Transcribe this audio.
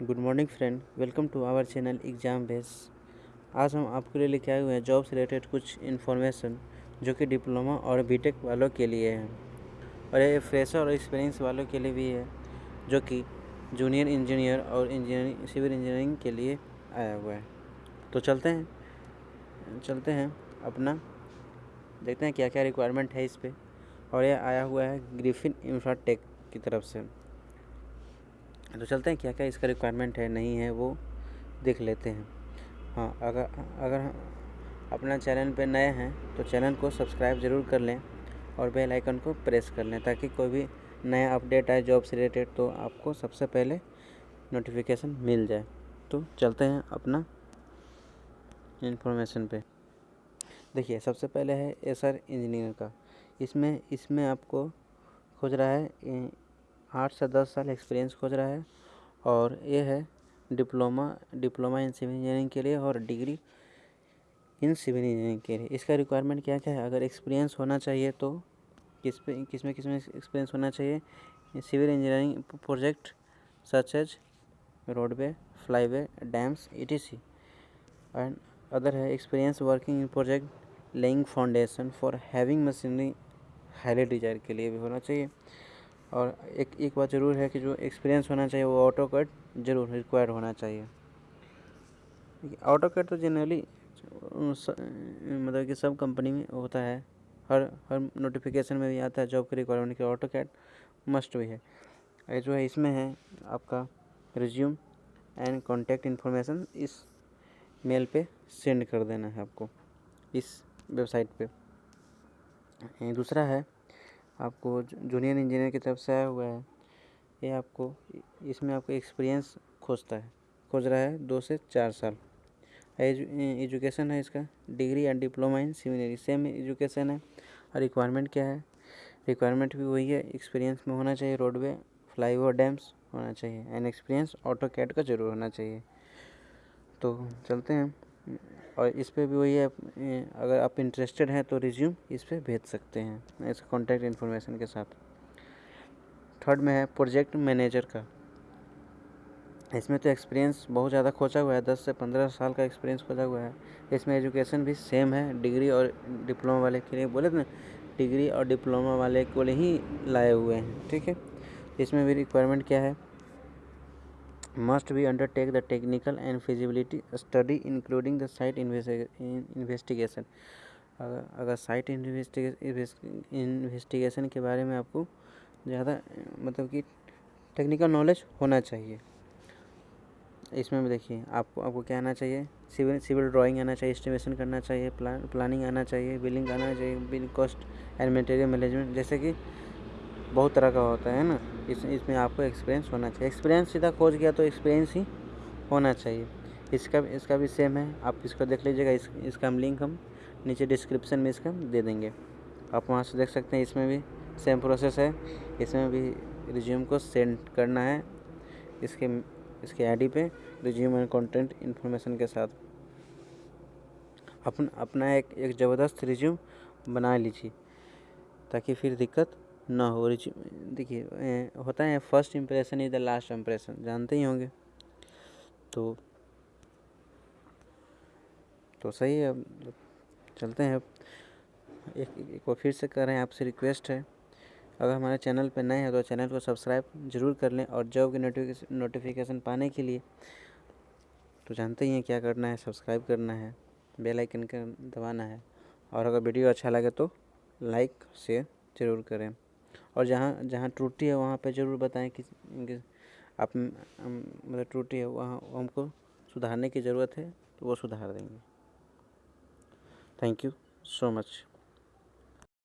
Good morning friend, welcome to our channel exam base. आज हम आपके लिए लेके आए हुए हैं जॉब से रिलेटेड कुछ इन्फॉर्मेशन, जो कि डिप्लोमा और बीटेक वालों के लिए है। और ये फ्रेशर और एक्सपीरियंस वालों के लिए भी है, जो कि जूनियर इंजीनियर और इंजीनियरिंग, सिविल इंजीनियरिंग के लिए आया हुआ है। तो चलते हैं चलते हैं अपना, देखते हैं क्या क्या रिक्वायरमेंट है इस पर और यह आया हुआ है ग्रिफिन इंफ्राटेक की तरफ़ से। तो चलते हैं क्या क्या इसका रिक्वायरमेंट है, नहीं है, वो देख लेते हैं। हाँ अगर अगर अपना चैनल पे नए हैं तो चैनल को सब्सक्राइब ज़रूर कर लें और बेल आइकन को प्रेस कर लें ताकि कोई भी नया अपडेट आए जॉब से रिलेटेड तो आपको सबसे पहले नोटिफिकेशन मिल जाए। तो चलते हैं अपना इन्फॉर्मेशन पे। देखिए, सबसे पहले है एसर इंजीनियर का। इसमें इसमें आपको खोज रहा है आठ से दस साल एक्सपीरियंस खोज रहा है और ये है diploma diploma in civil engineering के लिए और डिग्री इन सिविल इंजीनियरिंग के लिए। इसका रिक्वायरमेंट क्या क्या है? अगर एक्सपीरियंस होना चाहिए तो किस पे, किसमें किसमें एक्सपीरियंस होना चाहिए? Civil engineering project such as roadway flyway dams ETC and other है experience working in project laying foundation for having machinery highly desire के लिए भी होना चाहिए। और एक एक बात ज़रूर है कि जो एक्सपीरियंस होना चाहिए वो ऑटो कट ज़रूर रिक्वायर होना चाहिए। ऑटो कट तो जनरली मतलब कि सब कंपनी में होता है। हर हर नोटिफिकेशन में भी आता है जॉब के रिक्वायरमेंट की ऑटो कैट मस्ट भी है। ये जो है, इसमें है आपका रिज्यूम एंड कॉन्टैक्ट इन्फॉर्मेशन इस मेल पे सेंड कर देना है आपको, इस वेबसाइट पे। दूसरा है आपको जूनियर इंजीनियर की तरफ़ से आया हुआ है, ये आपको इसमें आपको एक्सपीरियंस खोजता है। खोज रहा है दो से चार साल। एजुकेशन है इसका। Degree and diploma in civil same education है। और रिक्वायरमेंट क्या है? रिक्वायरमेंट भी वही है एक्सपीरियंस में होना चाहिए रोडवे फ्लाई ओवर डैम्स होना चाहिए। एंड एक्सपीरियंस ऑटो कैट का ज़रूर होना चाहिए। तो चलते हैं। और इस पर भी वही है अगर आप इंटरेस्टेड हैं तो रिज्यूम इस पर भेज सकते हैं इस कॉन्टैक्ट इन्फॉर्मेशन के साथ। थर्ड में है प्रोजेक्ट मैनेजर का। इसमें तो एक्सपीरियंस बहुत ज़्यादा खोजा हुआ है, दस से पंद्रह साल का एक्सपीरियंस खोजा हुआ है। इसमें एजुकेशन भी सेम है डिग्री और डिप्लोमा वाले के लिए बोले ना डिग्री और डिप्लोमा वाले को ही लाए हुए हैं, ठीक है? इसमें भी रिक्वायरमेंट क्या है? Must be undertake the technical and feasibility study, including the site investigation. अगर अगर साइट इन्वेस्टिगेशन के बारे में आपको ज़्यादा मतलब कि टेक्निकल नॉलेज होना चाहिए। इसमें भी देखिए, आपको आपको क्या आना चाहिए? सिविल सिविल ड्राइंग आना चाहिए एस्टिमेशन करना चाहिए प्लान प्लानिंग आना चाहिए बिलिंग आना चाहिए bill cost and material management जैसे कि बहुत तरह का होता है ना। इस, इसमें आपको एक्सपीरियंस होना चाहिए। एक्सपीरियंस सीधा खोज गया तो एक्सपीरियंस ही होना चाहिए। इसका इसका भी सेम है। आप इसको देख लीजिएगा। इस, इसका हम लिंक हम नीचे डिस्क्रिप्शन में इसका दे देंगे। आप वहाँ से देख सकते हैं इसमें भी सेम प्रोसेस है। इसमें भी रिज्यूम को सेंड करना है। इसके इसके आईडी पे रिज्यूम एंड कंटेंट इन्फॉर्मेशन के साथ। अपन, अपना एक एक ज़बरदस्त रिज्यूम बना लीजिए। ताकि फिर दिक्कत ना हो देखिए होता है first impression is the last impression जानते ही होंगे। तो तो सही है चलते हैं एक एक बार फिर से कर रहे हैं, आपसे रिक्वेस्ट है। अगर हमारे चैनल पर नए हैं तो चैनल को सब्सक्राइब ज़रूर कर लें और जॉब की नोटिफिकेशन पाने के लिए तो जानते ही हैं क्या करना है सब्सक्राइब करना है बेल आइकन का दबाना है। और अगर वीडियो अच्छा लगे तो लाइक शेयर ज़रूर करें। और जहाँ जहाँ त्रुटि है वहाँ पे ज़रूर बताएँ कि, आप मतलब त्रुटि है वहाँ हमको सुधारने की ज़रूरत है तो वो सुधार देंगे। Thank you so much